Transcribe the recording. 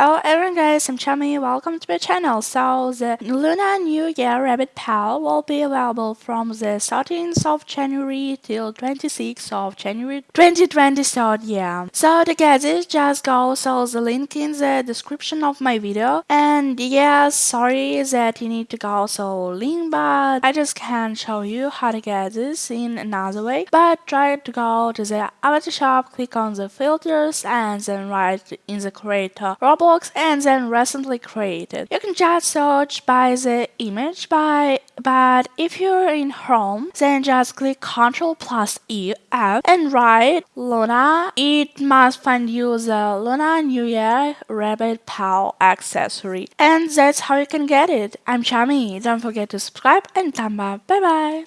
Hello everyone guys, I'm Chami, welcome to my channel. So the Lunar New Year Rabbit Pal will be available from the 13th of January till 26th of January 2023 so yeah. So to get this just go so the link in the description of my video. And yeah sorry that you need to go so link but I just can't show you how to get this in another way. But try to go to the avatar shop, click on the filters and then write in the creator And then recently created. You can just search by the image by but if you're in home then just click Ctrl plus E F and write Luna. It must find you the Luna New Year Rabbit Pal accessory. And that's how you can get it. I'm Chami. Don't forget to subscribe and thumb up. Bye bye.